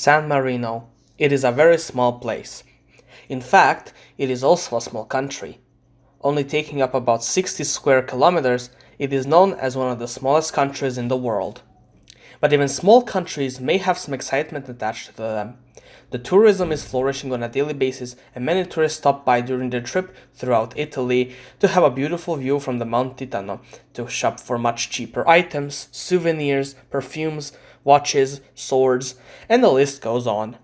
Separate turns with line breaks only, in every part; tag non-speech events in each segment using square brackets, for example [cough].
San Marino. It is a very small place. In fact, it is also a small country. Only taking up about 60 square kilometers, it is known as one of the smallest countries in the world. But even small countries may have some excitement attached to them. The tourism is flourishing on a daily basis, and many tourists stop by during their trip throughout Italy to have a beautiful view from the Mount Titano, to shop for much cheaper items, souvenirs, perfumes, watches, swords, and the list goes on.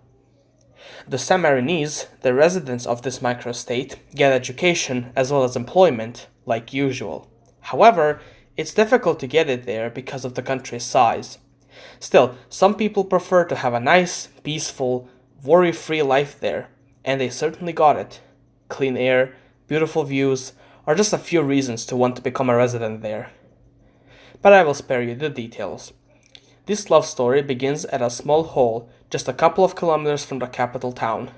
The Sammarinese, the residents of this microstate, get education as well as employment, like usual. However, it's difficult to get it there because of the country's size. Still, some people prefer to have a nice, peaceful, worry free life there, and they certainly got it. Clean air, beautiful views, are just a few reasons to want to become a resident there. But I will spare you the details. This love story begins at a small hole just a couple of kilometers from the capital town.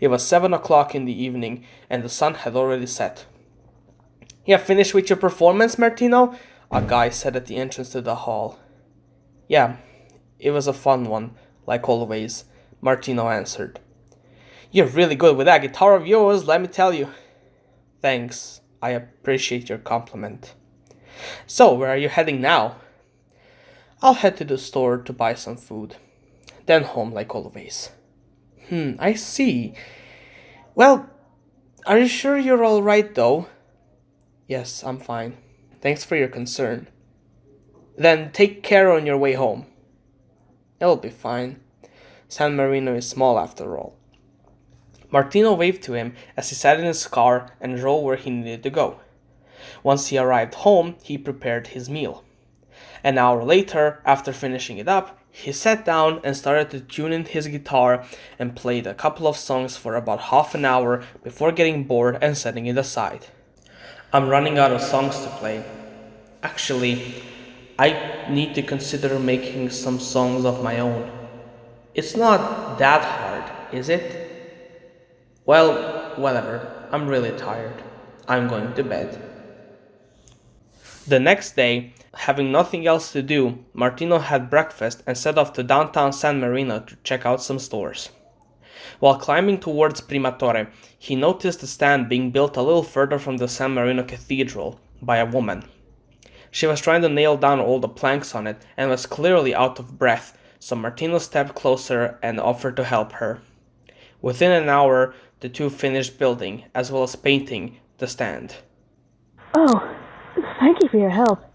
It was seven o'clock in the evening, and the sun had already set. You finished with your performance, Martino? A guy said at the entrance to the hall. Yeah, it was a fun one, like always, Martino answered. You're really good with that guitar of yours, let me tell you. Thanks, I appreciate your compliment. So, where are you heading now? I'll head to the store to buy some food. Then home, like always. Hmm, I see. Well, are you sure you're alright though? Yes, I'm fine. Thanks for your concern. Then take care on your way home. It'll be fine. San Marino is small after all. Martino waved to him as he sat in his car and drove where he needed to go. Once he arrived home, he prepared his meal. An hour later, after finishing it up, he sat down and started to tune in his guitar and played a couple of songs for about half an hour before getting bored and setting it aside. I'm running out of songs to play. Actually, I need to consider making some songs of my own. It's not that hard, is it? Well, whatever. I'm really tired. I'm going to bed. The next day, having nothing else to do, Martino had breakfast and set off to downtown San Marino to check out some stores. While climbing towards Prima Torre, he noticed a stand being built a little further from the San Marino Cathedral by a woman. She was trying to nail down all the planks on it and was clearly out of breath so Martino stepped closer and offered to help her. Within an hour, the two finished building, as well as painting, the stand.
Oh, thank you for your help.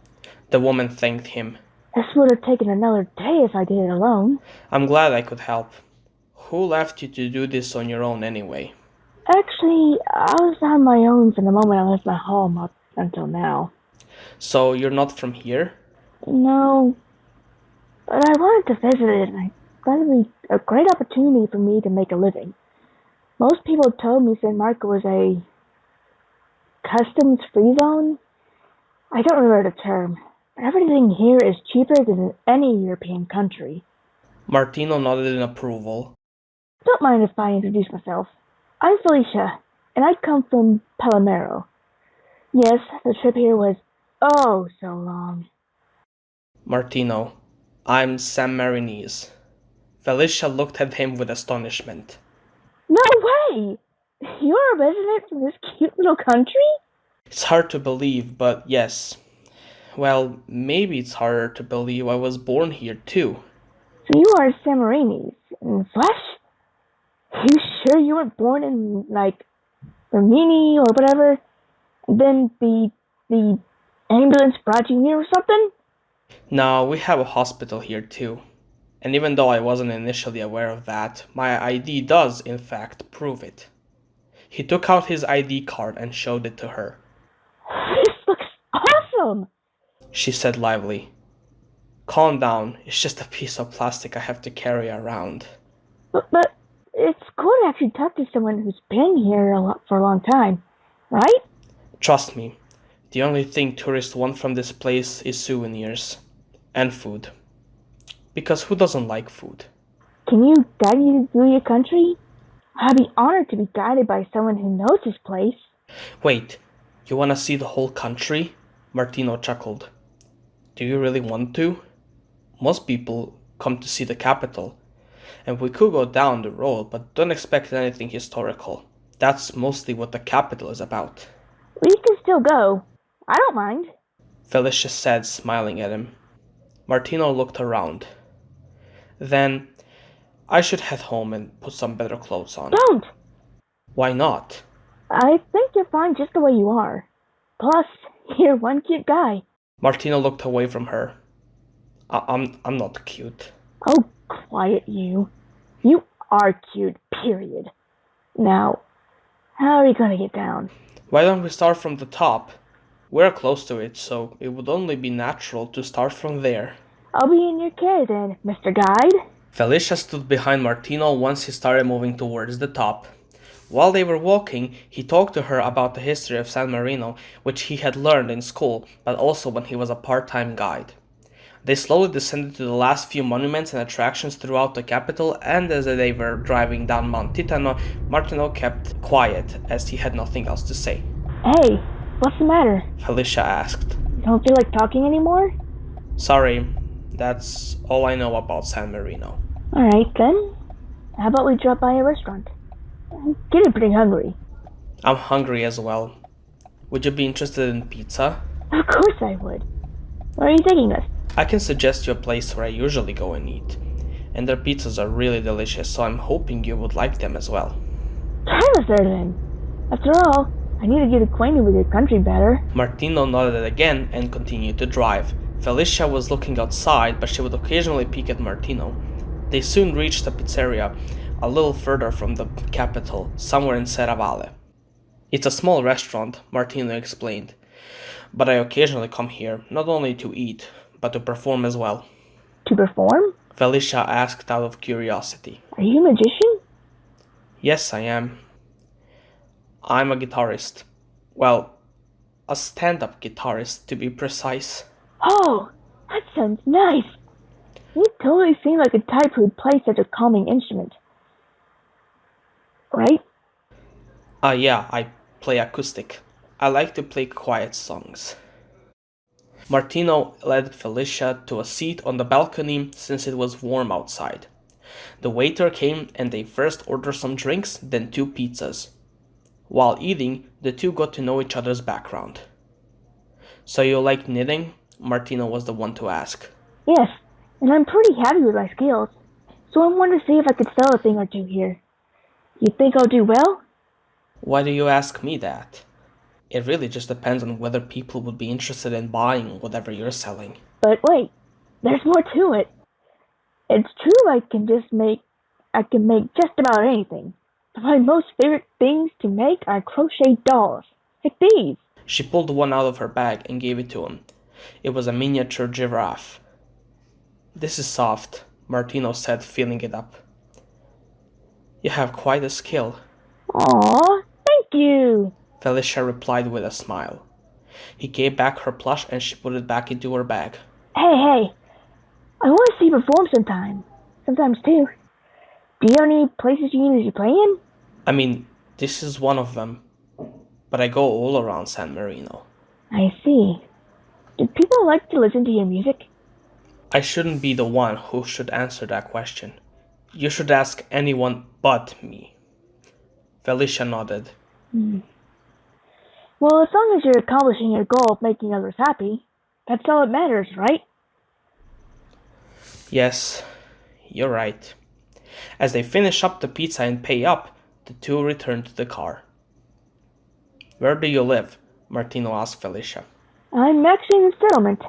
The woman thanked him.
This would have taken another day if I did it alone.
I'm glad I could help. Who left you to do this on your own anyway?
Actually, I was on my own from the moment I left my home up until now.
So you're not from here?
No, but I wanted to visit it, and I thought it would be a great opportunity for me to make a living. Most people told me San Marco was a customs free zone. I don't remember the term, everything here is cheaper than in any European country.
Martino nodded in approval.
Don't mind if I introduce myself. I'm Felicia, and I come from Palermo. Yes, the trip here was oh so long.
Martino, I'm Sammarinese. Felicia looked at him with astonishment.
No way! You're a resident from this cute little country?
It's hard to believe, but yes. Well, maybe it's harder to believe I was born here too.
So you are Sammarinese in flesh? You sure you weren't born in like Rimini or whatever? Then the the ambulance brought you here or something?
No, we have a hospital here too. And even though I wasn't initially aware of that, my ID does, in fact, prove it. He took out his ID card and showed it to her.
This looks awesome!
She said lively. Calm down, it's just a piece of plastic I have to carry around.
But, but it's cool to actually talk to someone who's been here a lot, for a long time, right?
Trust me, the only thing tourists want from this place is souvenirs and food. Because who doesn't like food?
Can you guide me through your country? I'd be honored to be guided by someone who knows this place.
Wait, you want to see the whole country? Martino chuckled. Do you really want to? Most people come to see the capital. And we could go down the road, but don't expect anything historical. That's mostly what the capital is about.
We can still go. I don't mind.
Felicia said, smiling at him. Martino looked around. Then, I should head home and put some better clothes on.
Don't!
Why not?
I think you're fine just the way you are. Plus, [laughs] you're one cute guy.
Martino looked away from her. I- I'm I'm not cute.
Oh, quiet you. You are cute, period. Now, how are you gonna get down?
Why don't we start from the top? We're close to it, so it would only be natural to start from there.
I'll be in your care then, Mr. Guide.
Felicia stood behind Martino once he started moving towards the top. While they were walking, he talked to her about the history of San Marino, which he had learned in school, but also when he was a part time guide. They slowly descended to the last few monuments and attractions throughout the capital, and as they were driving down Mount Titano, Martino kept quiet as he had nothing else to say.
Hey, what's the matter?
Felicia asked.
Don't feel like talking anymore?
Sorry, that's all I know about San Marino.
Alright then. How about we drop by a restaurant? I'm getting pretty hungry.
I'm hungry as well. Would you be interested in pizza?
Of course I would. Where are you taking us?
I can suggest you a place where I usually go and eat. And their pizzas are really delicious, so I'm hoping you would like them as well.
Drive us there then. After all, I need to get acquainted with your country better.
Martino nodded again and continued to drive. Felicia was looking outside, but she would occasionally peek at Martino. They soon reached a pizzeria, a little further from the capital, somewhere in Serravalle. It's a small restaurant, Martino explained, but I occasionally come here, not only to eat, but to perform as well.
To perform?
Felicia asked out of curiosity.
Are you a magician?
Yes, I am. I'm a guitarist. Well, a stand up guitarist to be precise.
Oh, that sounds nice. You totally seem like a type who'd play such a calming instrument. Right?
Ah, yeah, I play acoustic. I like to play quiet songs. Martino led Felicia to a seat on the balcony since it was warm outside. The waiter came and they first ordered some drinks, then two pizzas. While eating, the two got to know each other's background. So you like knitting? Martino was the one to ask.
Yes, and I'm pretty happy with my skills. So I wanted to see if I could sell a thing or two here. You think I'll do well?
Why do you ask me that? It really just depends on whether people would be interested in buying whatever you're selling.
But wait, there's more to it. It's true I can just make I can make just about anything. But my most favorite things to make are crochet dolls. Like these.
She pulled one out of her bag and gave it to him. It was a miniature giraffe. This is soft, Martino said, feeling it up. You have quite a skill,
Aw, thank you.
Felicia replied with a smile. He gave back her plush and she put it back into her bag.
Hey, hey. I want to see you perform sometime. Sometimes too. Do you have any places you usually play in?
I mean, this is one of them, but I go all around San Marino.
I see. Do people like to listen to your music?
I shouldn't be the one who should answer that question. You should ask anyone but me. Felicia nodded. Hmm.
Well, as long as you're accomplishing your goal of making others happy, that's all that matters, right?
Yes, you're right. As they finish up the pizza and pay up, the two return to the car. Where do you live? Martino asked Felicia.
I'm actually in the settlement.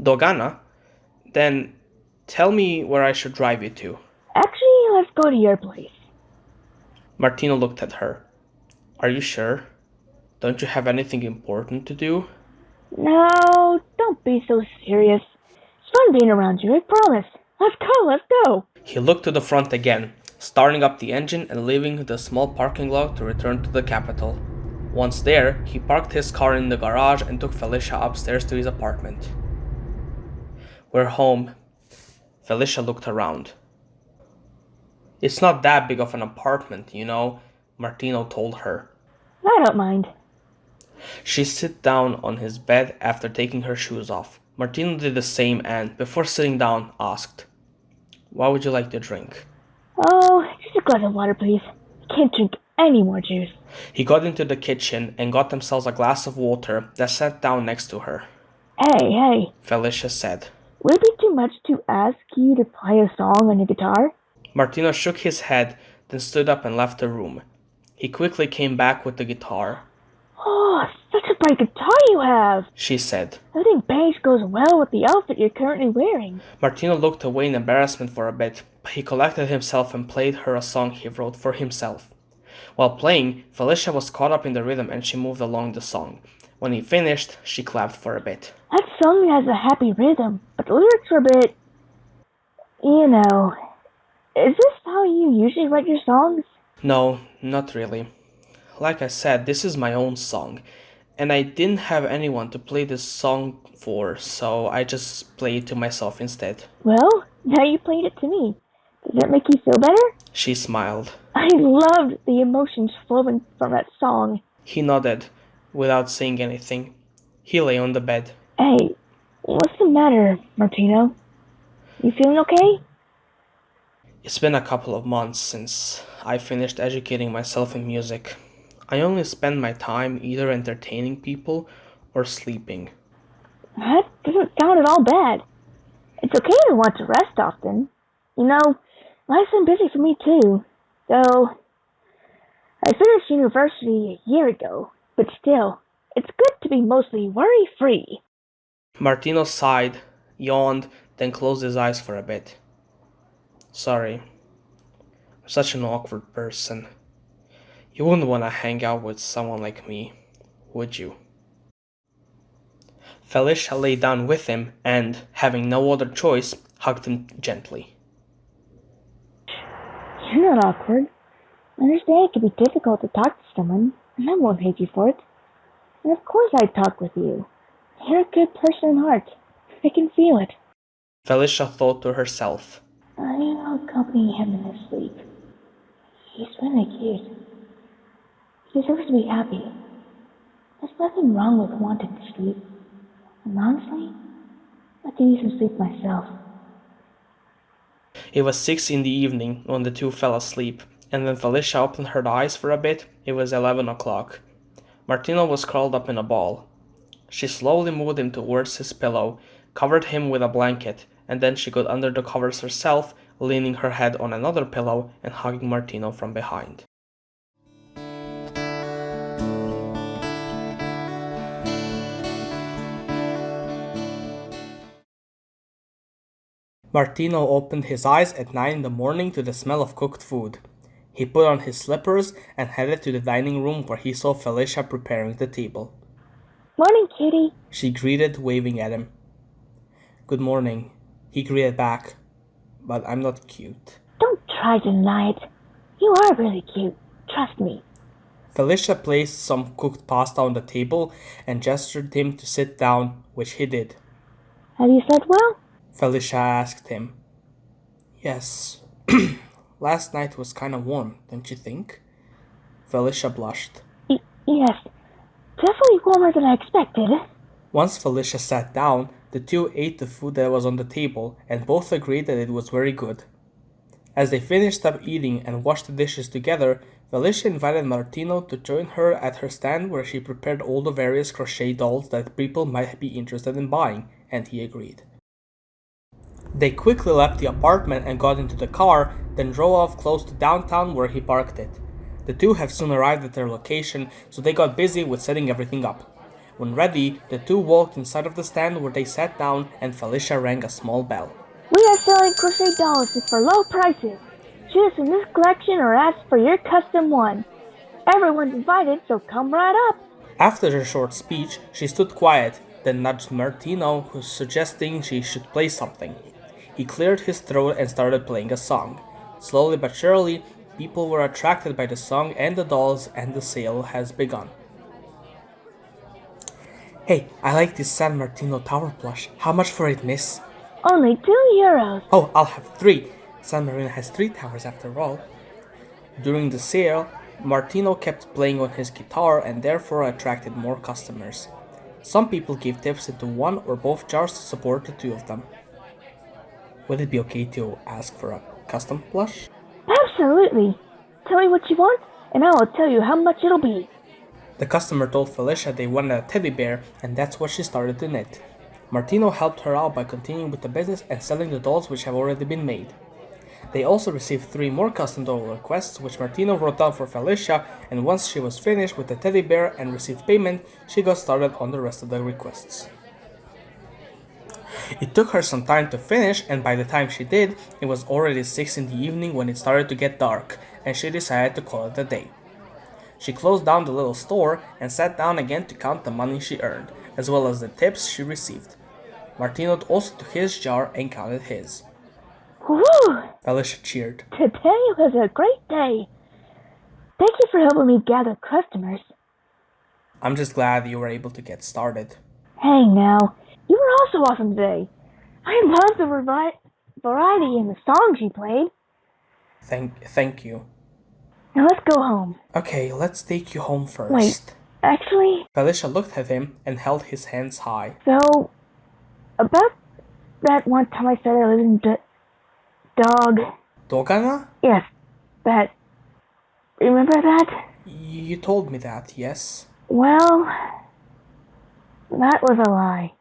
Dogana? Then tell me where I should drive you to.
Actually, let's go to your place.
Martino looked at her. Are you sure? Don't you have anything important to do?
No, don't be so serious. It's fun being around you, I promise. Let's go, let's go.
He looked to the front again, starting up the engine and leaving the small parking lot to return to the capital. Once there, he parked his car in the garage and took Felicia upstairs to his apartment. We're home. Felicia looked around. It's not that big of an apartment, you know, Martino told her.
I don't mind.
She sat down on his bed after taking her shoes off. Martino did the same and, before sitting down, asked, What would you like to drink?
Oh, just a glass of water, please. I can't drink any more juice.
He got into the kitchen and got themselves a glass of water that sat down next to her.
Hey, hey,
Felicia said.
would it be too much to ask you to play a song on your guitar?
Martino shook his head, then stood up and left the room. He quickly came back with the guitar.
Oh, such a bright guitar you have!
She said.
I think beige goes well with the outfit you're currently wearing.
Martino looked away in embarrassment for a bit, but he collected himself and played her a song he wrote for himself. While playing, Felicia was caught up in the rhythm and she moved along the song. When he finished, she clapped for a bit.
That song has a happy rhythm, but the lyrics are a bit. You know. Is this how you usually write your songs?
No, not really. Like I said, this is my own song, and I didn't have anyone to play this song for, so I just played it to myself instead.
Well, now you played it to me. Does that make you feel better?
She smiled.
I loved the emotions flowing from that song.
He nodded, without saying anything. He lay on the bed.
Hey, what's the matter, Martino? You feeling okay?
It's been a couple of months since I finished educating myself in music. I only spend my time either entertaining people or sleeping.
That doesn't sound at all bad. It's okay to want to rest often. You know, life's been busy for me too. Though, I finished university a year ago, but still, it's good to be mostly worry free.
Martino sighed, yawned, then closed his eyes for a bit. Sorry. I'm such an awkward person. You wouldn't want to hang out with someone like me, would you? Felicia lay down with him and, having no other choice, hugged him gently.
You're not awkward. I understand it can be difficult to talk to someone, and I won't hate you for it. And of course I'd talk with you. You're a good person in heart. I can feel it.
Felicia thought to herself.
I will accompany him in his sleep. He's really cute. He deserves to be happy. There's nothing wrong with wanting to sleep. And honestly, I can use some sleep myself.
It was six in the evening when the two fell asleep, and when Felicia opened her eyes for a bit, it was eleven o'clock. Martino was curled up in a ball. She slowly moved him towards his pillow, covered him with a blanket, and then she got under the covers herself, leaning her head on another pillow and hugging Martino from behind. Martino opened his eyes at nine in the morning to the smell of cooked food. He put on his slippers and headed to the dining room where he saw Felicia preparing the table.
Morning, kitty.
She greeted, waving at him. Good morning. He greeted back. But I'm not cute.
Don't try to deny it. You are really cute. Trust me.
Felicia placed some cooked pasta on the table and gestured him to sit down, which he did.
Have you slept well?
Felicia asked him. Yes. [clears throat] Last night was kind of warm, don't you think? Felicia blushed.
Y- yes. Definitely warmer than I expected.
Once Felicia sat down, the two ate the food that was on the table and both agreed that it was very good. As they finished up eating and washed the dishes together, Felicia invited Martino to join her at her stand where she prepared all the various crochet dolls that people might be interested in buying, and he agreed. They quickly left the apartment and got into the car, then drove off close to downtown where he parked it. The two have soon arrived at their location, so they got busy with setting everything up. When ready, the two walked inside of the stand where they sat down and Felicia rang a small bell.
We are selling crochet dolls for low prices. Choose from this collection or ask for your custom one. Everyone's invited, so come right up.
After her short speech, she stood quiet, then nudged Martino, who's suggesting she should play something. He cleared his throat and started playing a song. Slowly but surely, people were attracted by the song and the dolls, and the sale has begun. Hey, I like this San Martino Tower plush. How much for it, miss?
Only two euros.
Oh, I'll have three. San Marino has three towers after all. During the sale, Martino kept playing on his guitar and therefore attracted more customers. Some people gave tips into one or both jars to support the two of them. Would it be okay to ask for a custom plush?
Absolutely. Tell me what you want, and I will tell you how much it'll be.
The customer told Felicia they wanted a teddy bear, and that's what she started to knit. Martino helped her out by continuing with the business and selling the dolls which have already been made. They also received three more custom doll requests, which Martino wrote down for Felicia, and once she was finished with the teddy bear and received payment, she got started on the rest of the requests. It took her some time to finish, and by the time she did, it was already 6 in the evening when it started to get dark, and she decided to call it a day. She closed down the little store and sat down again to count the money she earned, as well as the tips she received. Martino also took his jar and counted his.
Woo!
Felicia cheered.
Today was a great day. Thank you for helping me gather customers.
I'm just glad you were able to get started.
Hey now, you were also awesome today. I love the variety in the songs you played.
Thank, thank you.
Now let's go home.
Okay, let's take you home first.
Wait. Actually,
Felicia looked at him and held his hands high.
so about that one time I said I lived in d- dog.
Dogana?
Yes, that. Remember that?
You told me that, yes?
Well, that was a lie.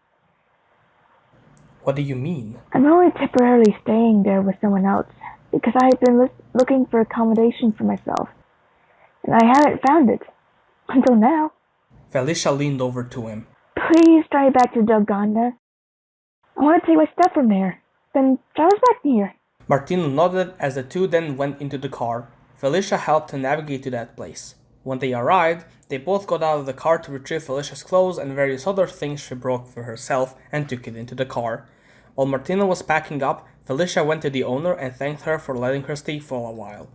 What do you mean?
I'm only temporarily staying there with someone else because I had been looking for accommodation for myself, and I haven't found it until now.
Felicia leaned over to him.
Please drive back to Dogana. I want to take my stuff from there. Then drive us back here.
Martino nodded as the two then went into the car. Felicia helped to navigate to that place. When they arrived, they both got out of the car to retrieve Felicia's clothes and various other things she broke for herself and took it into the car. While Martino was packing up, Felicia went to the owner and thanked her for letting her stay for a while.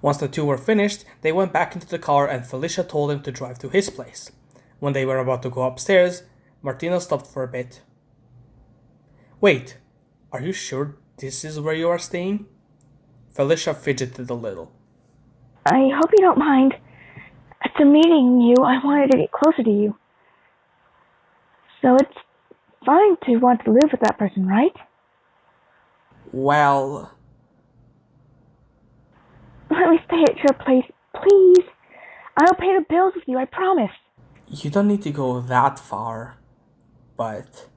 Once the two were finished, they went back into the car and Felicia told him to drive to his place. When they were about to go upstairs, Martino stopped for a bit. Wait, are you sure this is where you are staying? Felicia fidgeted a little.
I hope you don't mind. After meeting you, I wanted to get closer to you. So it's fine to want to live with that person, right?
Well,
Let me stay at your place, please. I'll pay the bills with you, I promise.
you don't need to go that far, but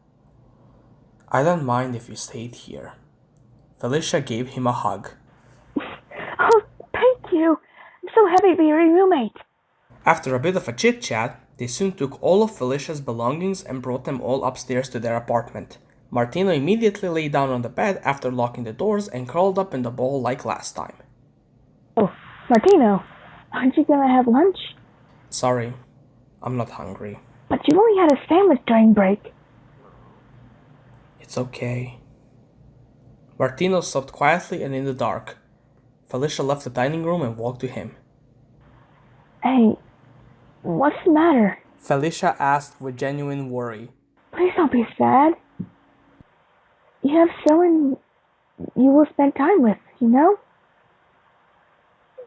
I don't mind if you stayed here. Felicia gave him a hug. [laughs]
Oh, thank you. I'm so happy to be your roommate.
After a bit of a chit chat, they soon took all of Felicia's belongings and brought them all upstairs to their apartment. Martino immediately lay down on the bed after locking the doors and curled up in the ball like last time.
Oh, Martino, aren't you gonna have lunch?
Sorry, I'm not hungry.
But you only had a sandwich during break.
It's okay. Martino slept quietly and in the dark. Felicia left the dining room and walked to him.
Hey, what's the matter?
Felicia asked with genuine worry.
Please don't be sad. You have someone you will spend time with, you know?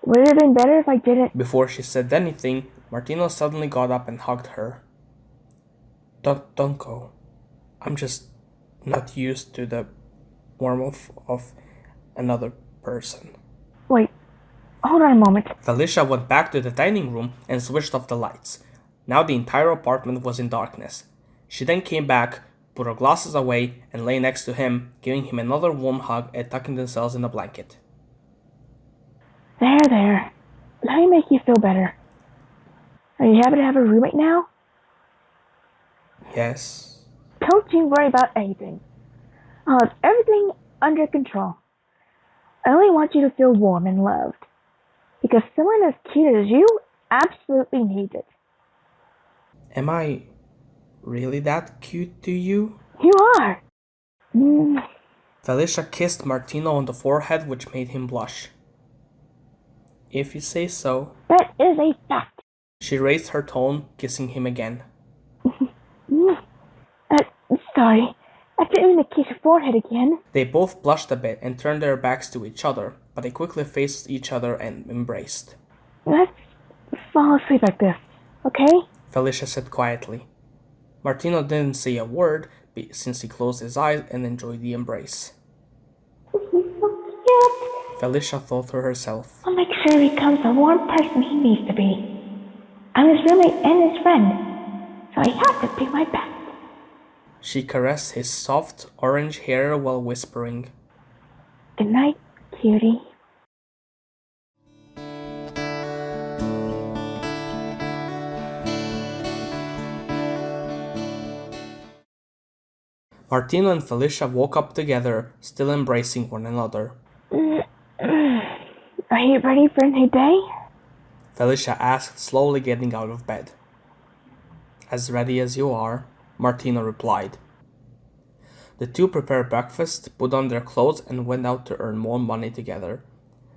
Would it have been better if I didn't?
Before she said anything, Martino suddenly got up and hugged her. Don't, don't go. I'm just not used to the warmth of another person.
Wait, hold on a moment.
Felicia went back to the dining room and switched off the lights. Now the entire apartment was in darkness. She then came back, put her glasses away, and lay next to him, giving him another warm hug and tucking themselves in a blanket.
There, there. Let me make you feel better. Are you happy to have a roommate now?
Yes.
Don't you worry about anything. I'll have everything under control. I only want you to feel warm and loved. Because someone as cute as you absolutely needs it.
Am I really that cute to you?
You are. Mm,
Felicia kissed Martino on the forehead, which made him blush. If you say so.
that is a fact.
She raised her tone, kissing him again. [laughs]
Mm. Uh, sorry. I didn't mean to kiss your forehead again.
They both blushed a bit and turned their backs to each other, but they quickly faced each other and embraced.
Let's fall asleep like this, okay?
Felicia said quietly. Martino didn't say a word since he closed his eyes and enjoyed the embrace.
He's so cute.
Felicia thought to herself.
I'll make sure he becomes the warm person he needs to be. I'm his roommate and his friend, so I have to be my best.
She caressed his soft orange hair while whispering,
Good night, cutie.
Martino and Felicia woke up together, still embracing one another.
Are you ready for a new day?
Felicia asked, slowly getting out of bed. As ready as you are, Martino replied. The two prepared breakfast, put on their clothes, and went out to earn more money together.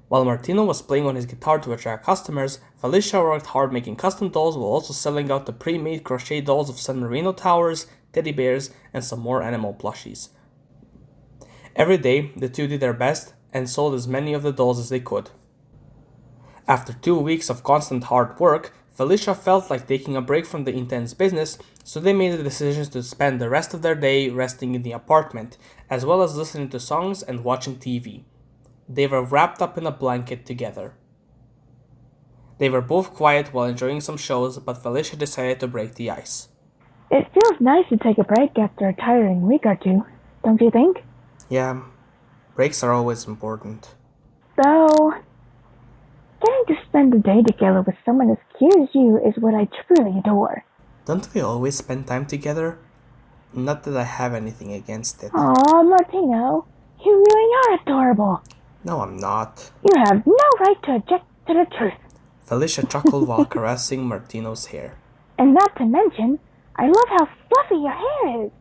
While Martino was playing on his guitar to attract customers, Felicia worked hard making custom dolls while also selling out the pre-made crochet dolls of San Marino towers, teddy bears, and some more animal plushies. Every day, the two did their best and sold as many of the dolls as they could. After two weeks of constant hard work, Felicia felt like taking a break from the intense business, so they made the decision to spend the rest of their day resting in the apartment, as well as listening to songs and watching TV. They were wrapped up in a blanket together. They were both quiet while enjoying some shows, but Felicia decided to break the ice.
It feels nice to take a break after a tiring week or two, don't you think?
Yeah, breaks are always important.
Though, getting to spend the day together with someone as cute as you is what I truly adore.
Don't we always spend time together? Not that I have anything against it.
Aw, Martino, you really are adorable.
No, I'm not.
You have no right to object to the truth.
Felicia chuckled while [laughs] caressing Martino's hair.
And not to mention, I love how fluffy your hair is.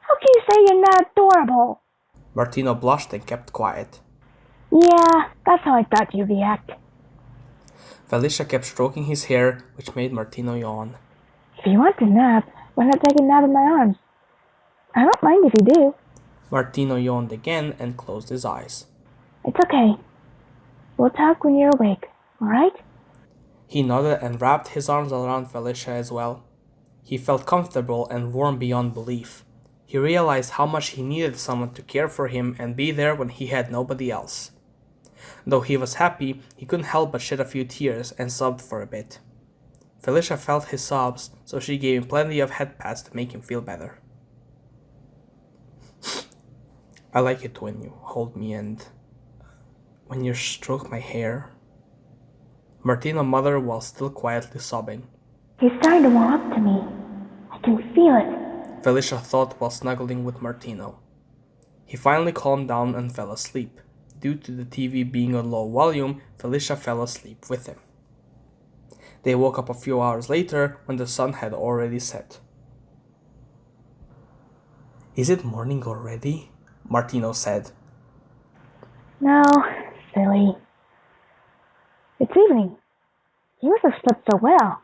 How can you say you're not adorable?
Martino blushed and kept quiet.
Yeah, that's how I thought you'd react.
Felicia kept stroking his hair, which made Martino yawn.
If you want to nap, why not take a nap in my arms? I don't mind if you do.
Martino yawned again and closed his eyes.
It's okay. We'll talk when you're awake, alright?
He nodded and wrapped his arms around Felicia as well. He felt comfortable and warm beyond belief. He realized how much he needed someone to care for him and be there when he had nobody else. Though he was happy, he couldn't help but shed a few tears and sobbed for a bit. Felicia felt his sobs, so she gave him plenty of head pats to make him feel better. I like it when you hold me and when you stroke my hair. Martino muttered while still quietly sobbing.
He's starting to warm up to me. I can feel it.
Felicia thought while snuggling with Martino. He finally calmed down and fell asleep. Due to the TV being on low volume, Felicia fell asleep with him. They woke up a few hours later when the sun had already set. Is it morning already? Martino said.
No, silly. It's evening. You must have slept so well.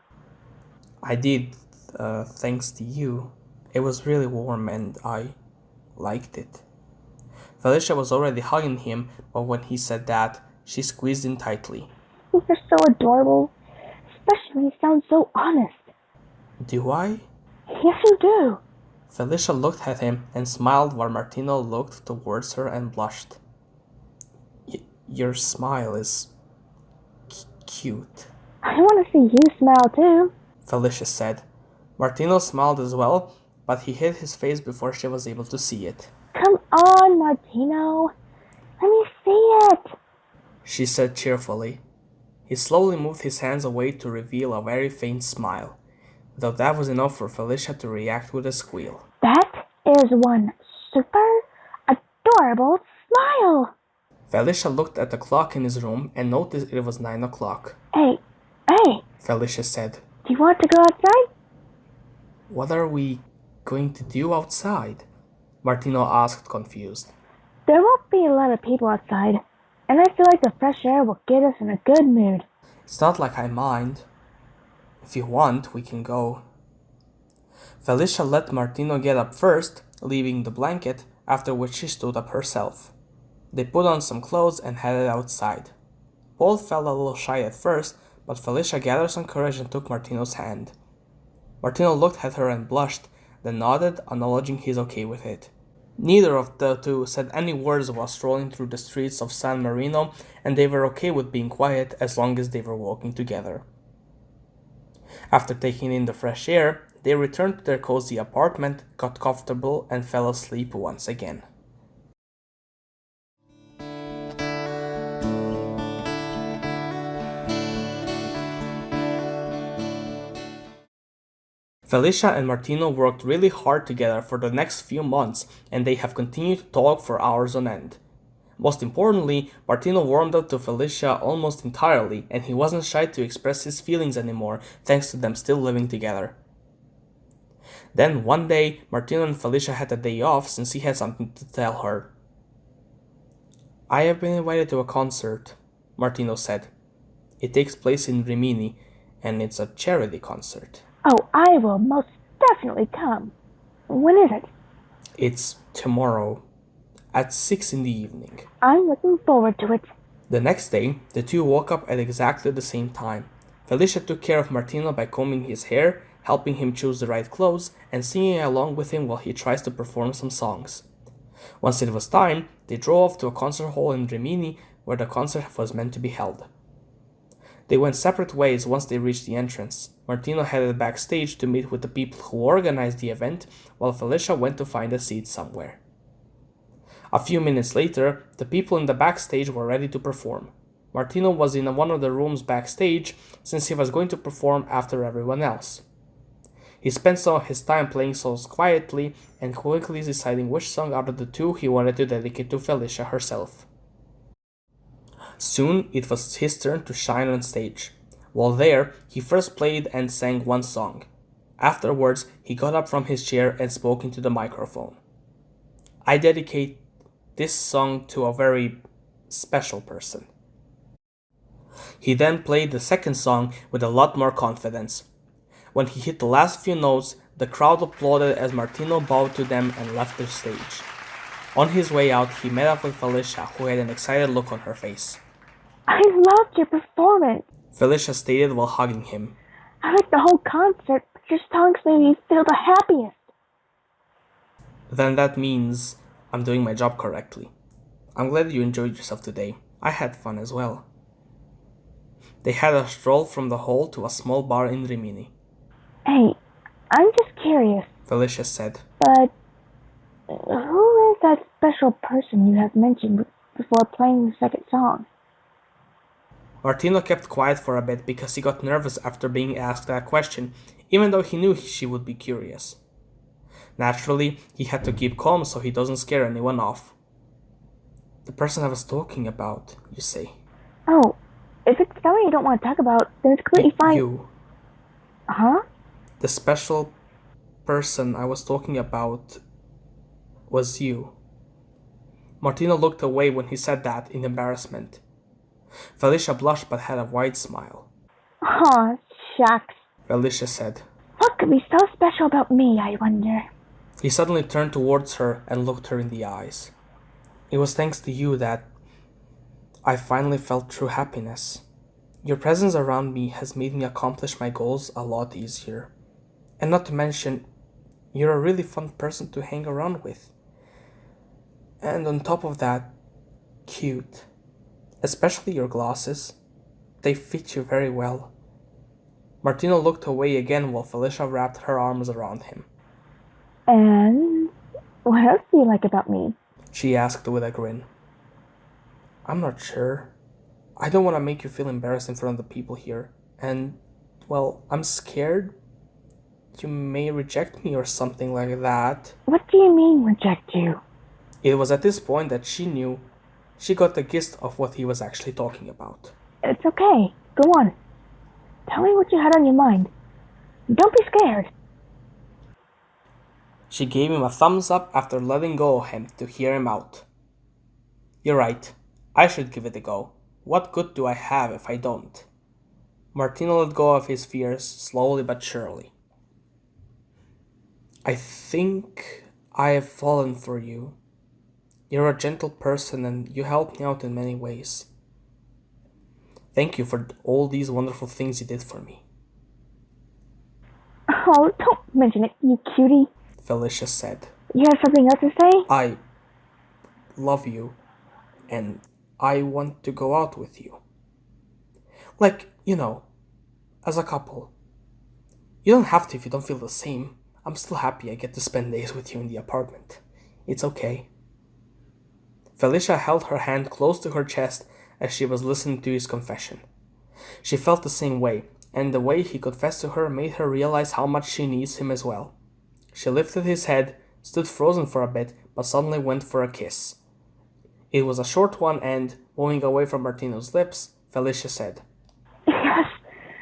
I did, uh, thanks to you. It was really warm and I liked it. Felicia was already hugging him, but when he said that, she squeezed in tightly.
You're so adorable, especially when you sound so honest.
Do I?
Yes, you do.
Felicia looked at him and smiled while Martino looked towards her and blushed. Y- your smile is c- cute,
I want to see you smile too.
Felicia said. Martino smiled as well, but he hid his face before she was able to see it.
Come on, Martino. Let me see it.
She said cheerfully. He slowly moved his hands away to reveal a very faint smile, though that was enough for Felicia to react with a squeal.
That is one super adorable smile.
Felicia looked at the clock in his room and noticed it was nine o'clock.
Hey, hey,
Felicia said,
do you want to go outside?
What are we going to do outside? Martino asked, confused.
There won't be a lot of people outside, and I feel like the fresh air will get us in a good mood.
It's not like I mind. If you want, we can go. Felicia let Martino get up first, leaving the blanket, after which she stood up herself. They put on some clothes and headed outside. Paul felt a little shy at first, but Felicia gathered some courage and took Martino's hand. Martino looked at her and blushed, then nodded, acknowledging he's okay with it. Neither of the two said any words while strolling through the streets of San Marino, and they were okay with being quiet as long as they were walking together. After taking in the fresh air, they returned to their cozy apartment, got comfortable, and fell asleep once again. Felicia and Martino worked really hard together for the next few months, and they have continued to talk for hours on end. Most importantly, Martino warmed up to Felicia almost entirely, and he wasn't shy to express his feelings anymore thanks to them still living together. Then one day, Martino and Felicia had a day off since he had something to tell her. I have been invited to a concert, Martino said. It takes place in Rimini, and it's a charity concert.
Oh, I will most definitely come. When is it?
It's tomorrow at 6 in the evening.
I'm looking forward to it.
The next day, the two woke up at exactly the same time. Felicia took care of Martino by combing his hair, helping him choose the right clothes, and singing along with him while he tries to perform some songs. Once it was time, they drove off to a concert hall in Rimini where the concert was meant to be held. They went separate ways once they reached the entrance. Martino headed backstage to meet with the people who organized the event, while Felicia went to find a seat somewhere. A few minutes later, the people in the backstage were ready to perform. Martino was in one of the rooms backstage since he was going to perform after everyone else. He spent some of his time playing songs quietly and quickly deciding which song out of the two he wanted to dedicate to Felicia herself. Soon it was his turn to shine on stage. While there, he first played and sang one song. Afterwards, he got up from his chair and spoke into the microphone. I dedicate this song to a very special person. He then played the second song with a lot more confidence. When he hit the last few notes, the crowd applauded as Martino bowed to them and left the stage. On his way out, he met up with Felicia, who had an excited look on her face.
I loved your performance.
Felicia stated while hugging him.
I liked the whole concert, but your songs made me feel the happiest.
Then that means I'm doing my job correctly. I'm glad you enjoyed yourself today. I had fun as well. They had a stroll from the hall to a small bar in Rimini.
Hey, I'm just curious,
Felicia said.
but who is that special person you have mentioned before playing the second song?
Martino kept quiet for a bit because he got nervous after being asked that question, even though he knew she would be curious. Naturally, he had to keep calm so he doesn't scare anyone off. The person I was talking about, you say.
Oh, if it's something you don't want to talk about, then it's completely fine.
You.
Huh?
The special person I was talking about was you. Martino looked away when he said that in embarrassment. Felicia blushed but had a wide smile.
Aw, shucks.
Felicia said.
What could be so special about me, I wonder?
He suddenly turned towards her and looked her in the eyes. It was thanks to you that I finally felt true happiness. Your presence around me has made me accomplish my goals a lot easier. And not to mention, you're a really fun person to hang around with. And on top of that, cute especially your glasses. They fit you very well. Martino looked away again while Felicia wrapped her arms around him.
And what else do you like about me?
She asked with a grin. I'm not sure. I don't want to make you feel embarrassed in front of the people here. And, well, I'm scared you may reject me or something like that.
What do you mean, reject you?
It was at this point that she knew she got the gist of what he was actually talking about.
It's okay. Go on. Tell me what you had on your mind. Don't be scared.
She gave him a thumbs up after letting go of him to hear him out. You're right. I should give it a go. What good do I have if I don't? Martino let go of his fears slowly but surely. I think I have fallen for you, you're a gentle person and you helped me out in many ways. Thank you for all these wonderful things you did for me.
Oh, don't mention it, you cutie.
Felicia said.
You have something else to say?
I love you and I want to go out with you. Like, you know, as a couple. You don't have to if you don't feel the same. I'm still happy I get to spend days with you in the apartment. It's okay. Felicia held her hand close to her chest as she was listening to his confession. She felt the same way, and the way he confessed to her made her realize how much she needs him as well. She lifted his head, stood frozen for a bit, but suddenly went for a kiss. It was a short one, and, moving away from Martino's lips, Felicia said,
Yes,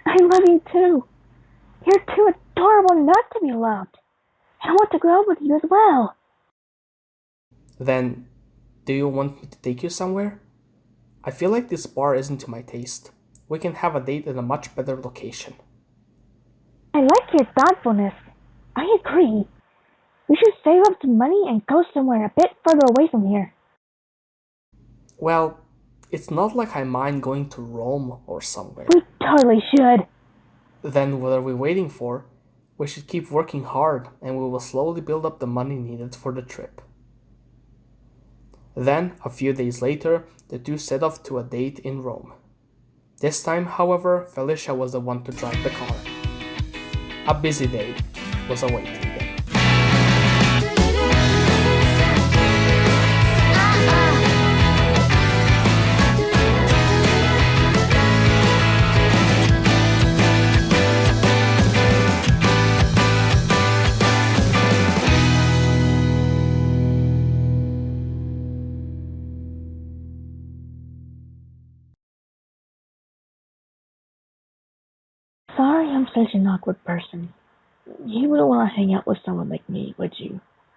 I love you too. You're too adorable not to be loved. I want to grow up with you as well.
Then, do you want me to take you somewhere? I feel like this bar isn't to my taste. We can have a date in a much better location.
I like your thoughtfulness. I agree. We should save up some money and go somewhere a bit further away from here.
Well, it's not like I mind going to Rome or somewhere.
We totally should.
Then what are we waiting for? We should keep working hard and we will slowly build up the money needed for the trip. Then, a few days later, the two set off to a date in Rome. This time, however, Felicia was the one to drive the car. A busy day was awaiting
such an awkward person. You wouldn't want to hang out with someone like me, would you?